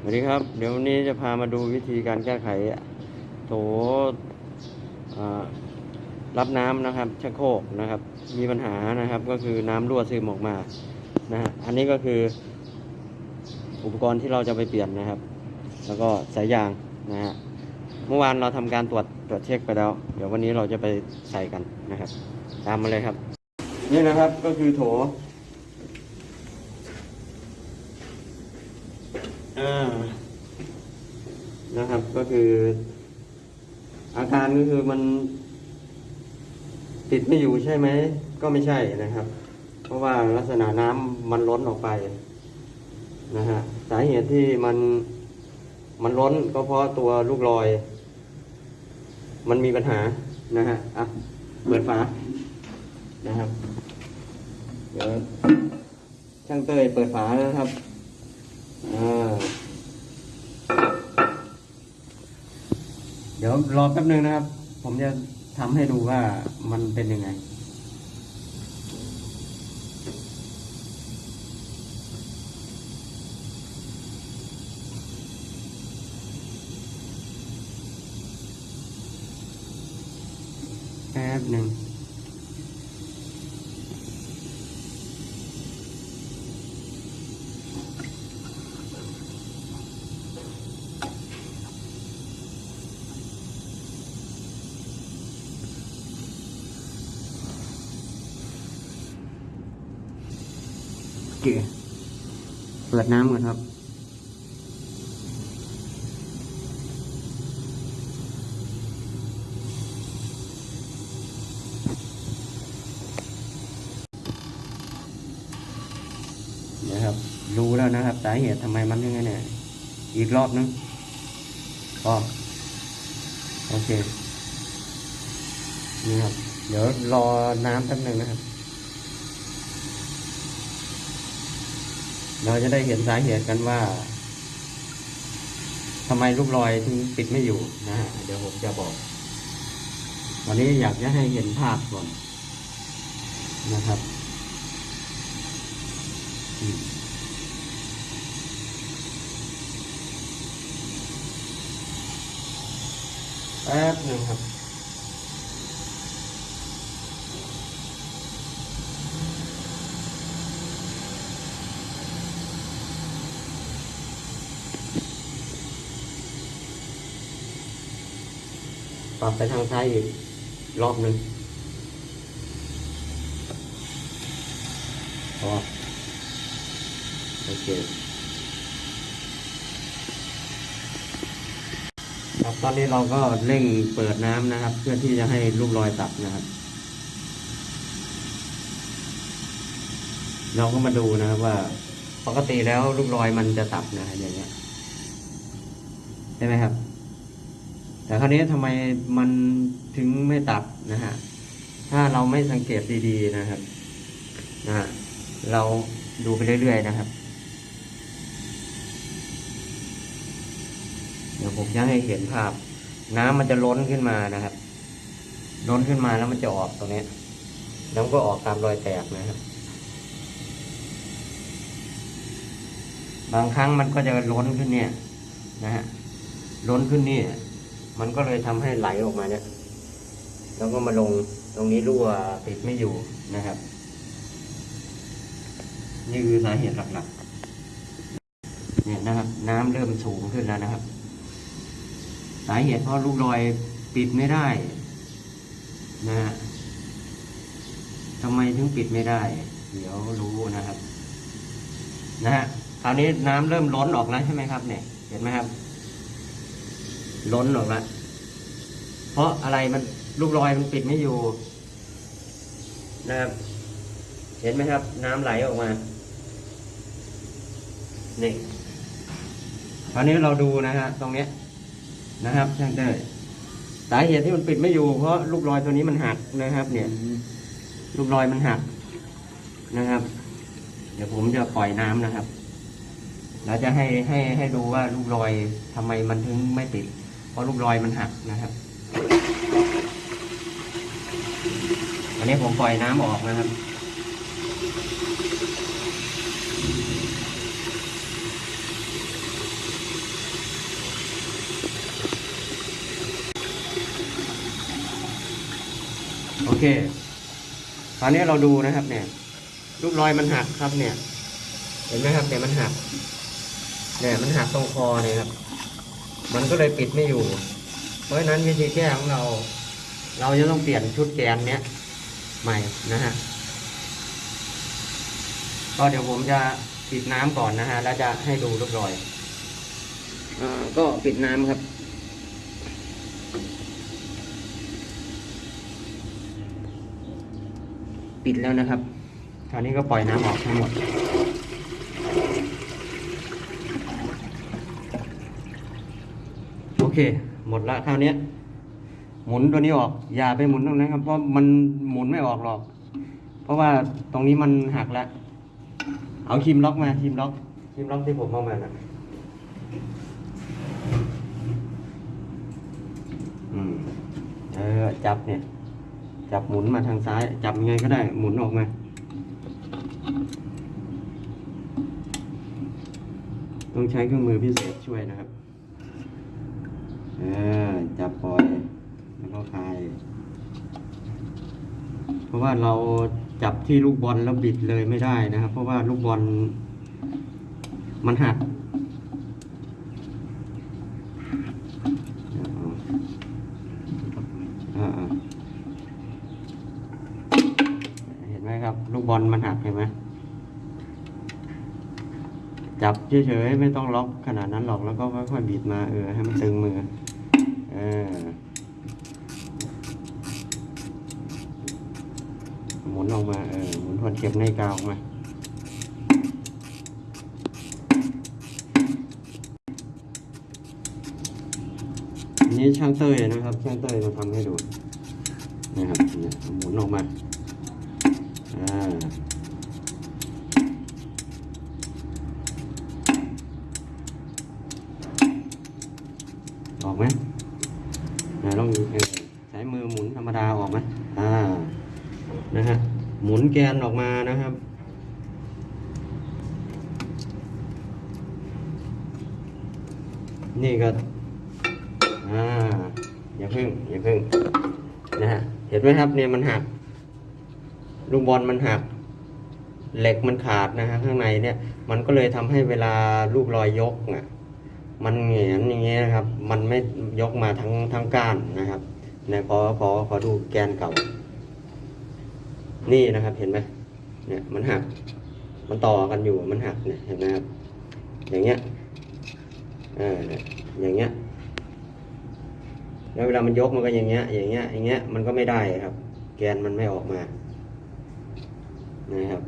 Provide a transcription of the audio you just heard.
สวัสดีครับ เดี๋ยววันนี้จะพามาดูวิธีการแก้ไขโถรับน้ำนะครับชักโครกนะครับ มีปัญหานะครับก็คือน้ำรั่วซึมออกมานะฮะอันนี้ก็คือ อุปกรณ์ที่เราจะไปเปลี่ยนนะครับ แล้วก็สายยางนะฮะเมื่อวานเราทำการตรวจตรวจเช็คไปแล้ว เดี๋ยววันนี้เราจะไปใส่กันนะครับ ตามมาเลยครับ นี่นะครับก็คือโถ อ่านะครับก็คือ อาการก็คือมัน ติดไม่อยู่ใช่ไหม ก็ไม่ใช่นะครับ เพราะว่าลักษณะน้ำมันล้นออกไปนะฮะสาเหตุที่มันมันล้นก็เพราะตัวลูกลอย มันมีปัญหานะฮะอะเปิดฝานะครับ เดี๋ยวช่างเตยเปิดฝาแล้วนะครับ เดี๋ยวรอแป๊บนึงนะครับ ผมจะทำให้ดูว่ามันเป็นยังไง แป๊บหนึ่ง โอเคเปิดน้ำก่อนครับนะครับ รู้แล้วนะครับ สาเหตุทำไมมันยังไงเนี่ยอีกรอบนึงอ๋อโอเคนี่ครับ เดี๋ยวรอน้ำแป๊บหนึงนะครับ เราจะได้เห็นสาเหตุกันว่าทำไมลูกรอยถึงปิดไม่อยู่นะเดี๋ยวผมจะบอก วันนี้อยากจะให้เห็นภาพก่อนนะครับอืมแป๊บหนึ่งครับ ปรับไปทางซ้ายอีกรอบหนึ่งพอโอเคครับตอนนี้เราก็เร่งเปิดน้ำนะครับ เพื่อที่จะให้ลูกรอยตัดนะครับ เราก็มาดูนะครับว่าปกติแล้วลูกรอยมันจะตัดนะฮะอย่างเงี้ยใช่ไหมครับ แต่คราวนี้ทำไมมันถึงไม่ตัดนะฮะถ้าเราไม่สังเกตดีๆนะครับนะฮะเราดูไปเรื่อยๆนะครับ เดี๋ยวผมจะให้เห็นภาพ น้ำมันจะล้นขึ้นมานะครับ ล้นขึ้นมาแล้วมันจะออกตรงนี้แล้วก็ออกตามรอยแตกนะครับ บางครั้งมันก็จะล้นขึ้นเนี่ย นะฮะล้นขึ้นนี่ มันก็เลยทำให้ไหลออกมาเนี่ย แล้วก็มาลงตรงนี้รั่วติดไม่อยู่นะครับ นี่คือสาเหตุหลักๆ เนี่ยนะครับ น้ำเริ่มสูงขึ้นแล้วนะครับ สาเหตุเพราะลูกรอยปิดไม่ได้นะฮะทำไมถึงปิดไม่ได้ เดี๋ยวรู้นะครับ นะฮะคราวนี้น้ำเริ่มล้นออกแล้วใช่ไหมครับ เนี่ย เห็นไหมครับ ล้นออกล้วเพราะอะไรมันลูกรอยมันปิดไม่อยู่นะครับ เห็นไหมครับ น้ำไหลออกมานี่คราวนี้เราดูนะฮะตรงเนี้ยนะครับช่างเต้สาเหตุที่มันปิดไม่อยู่ เพราะลูกรอยตัวนี้มันหักนะครับ เนี่ย ลูกรอยมันหักนะครับ เดี๋ยวผมจะปล่อยน้ำนะครับ แล้วจะให้ให้ให้ดูว่าลูกรอยทำไมมันถึงไม่ติด ราะลูกรอยมันหักนะครับอันนี้ผมปล่อยน้ำออกนะครับโอเค ตอนนี้เราดูนะครับ เนี่ย ลูกรอยมันหักครับเนี่ย เห็นไหมครับเนี่ยมันหัก เนี่ยมันหักตรงคอเนี่ยครับ มันก็เลยปิดไม่อยู่ เพราะฉะนั้นวิธีแก้ของเรา เราจะต้องเปลี่ยนชุดแกนเนี้ยใหม่นะฮะก็เดี๋ยวผมจะปิดน้ำก่อนนะฮะ แล้วจะให้ดูลูกรอยอก็ปิดน้ำครับปิดแล้วนะครับ คราวนี้ก็ปล่อยน้ำออกทั้งหมด โอ เคหมดละคราวเนี้ยหมุนตัวนี้ออก อย่าไปหมุนตรงนั้นครับ เพราะมันหมุนไม่ออกหรอก เพราะว่าตรงนี้มันหักแล้วเอาครีมล็อกมาครีมล็อกครีมล็อกที่ผมเอามาน่ะอืมเออจับเนี่ย จับหมุนมาทางซ้าย จับยังไงก็ได้หมุนออกมาต้องใช้เครื่องมือพิเศษช่วยนะครับเออจับปล่อยแล้วก็คลาย เพราะว่าเราจับที่ลูกบอลแล้วบิดเลยไม่ได้นะครับ เพราะว่าลูกบอลมันหักเห็นไหมครับ ลูกบอลมันหักเห็นไหมจับเฉยๆไม่ต้องล็อกขนาดนั้นหรอกแล้วก็ค่อยๆบีบมาเออให้มันตึงมือ หมุนออกมาเออหมุนทวนเก็บในกาวออกมาอันนี้ช่างเต้ยนะครับ ช่างเต้ยมาทำให้ดูนะครับเนี่ยหมุนออกมาอ่าออกไหมนะลองเออใช้มือหมุนธรรมดาออกไหมอ่านะฮะหมุนแกนออกมานะครับ นี่ก็อ่าอย่าพึ่งอย่าพึ่งนะฮะเห็นไหมครับเนี่ยมันหักลูกบอลมันหัก เหล็กมันขาดนะฮะข้างในเนี่ย มันก็เลยทำให้เวลาลูกลอยยกอะมันเหงียนอย่างเงี้ยนะครับ มันไม่ยกมาทั้งทั้งก้านนะครับเนี่ยขอขอขอดูแกนเก่า นี่นะครับเห็นไหมเนี่ยมันหัก มันต่อกันอยู่มันหักเนี่ยเห็นไหมครับอย่างเงี้ยเออเนี่ยอย่างเงี้ยแล้วเวลามันยกมันก็อย่างเงี้ย อย่างเงี้ยอย่างเงี้ยมันก็ไม่ได้ครับ แกนมันไม่ออกมานะครับ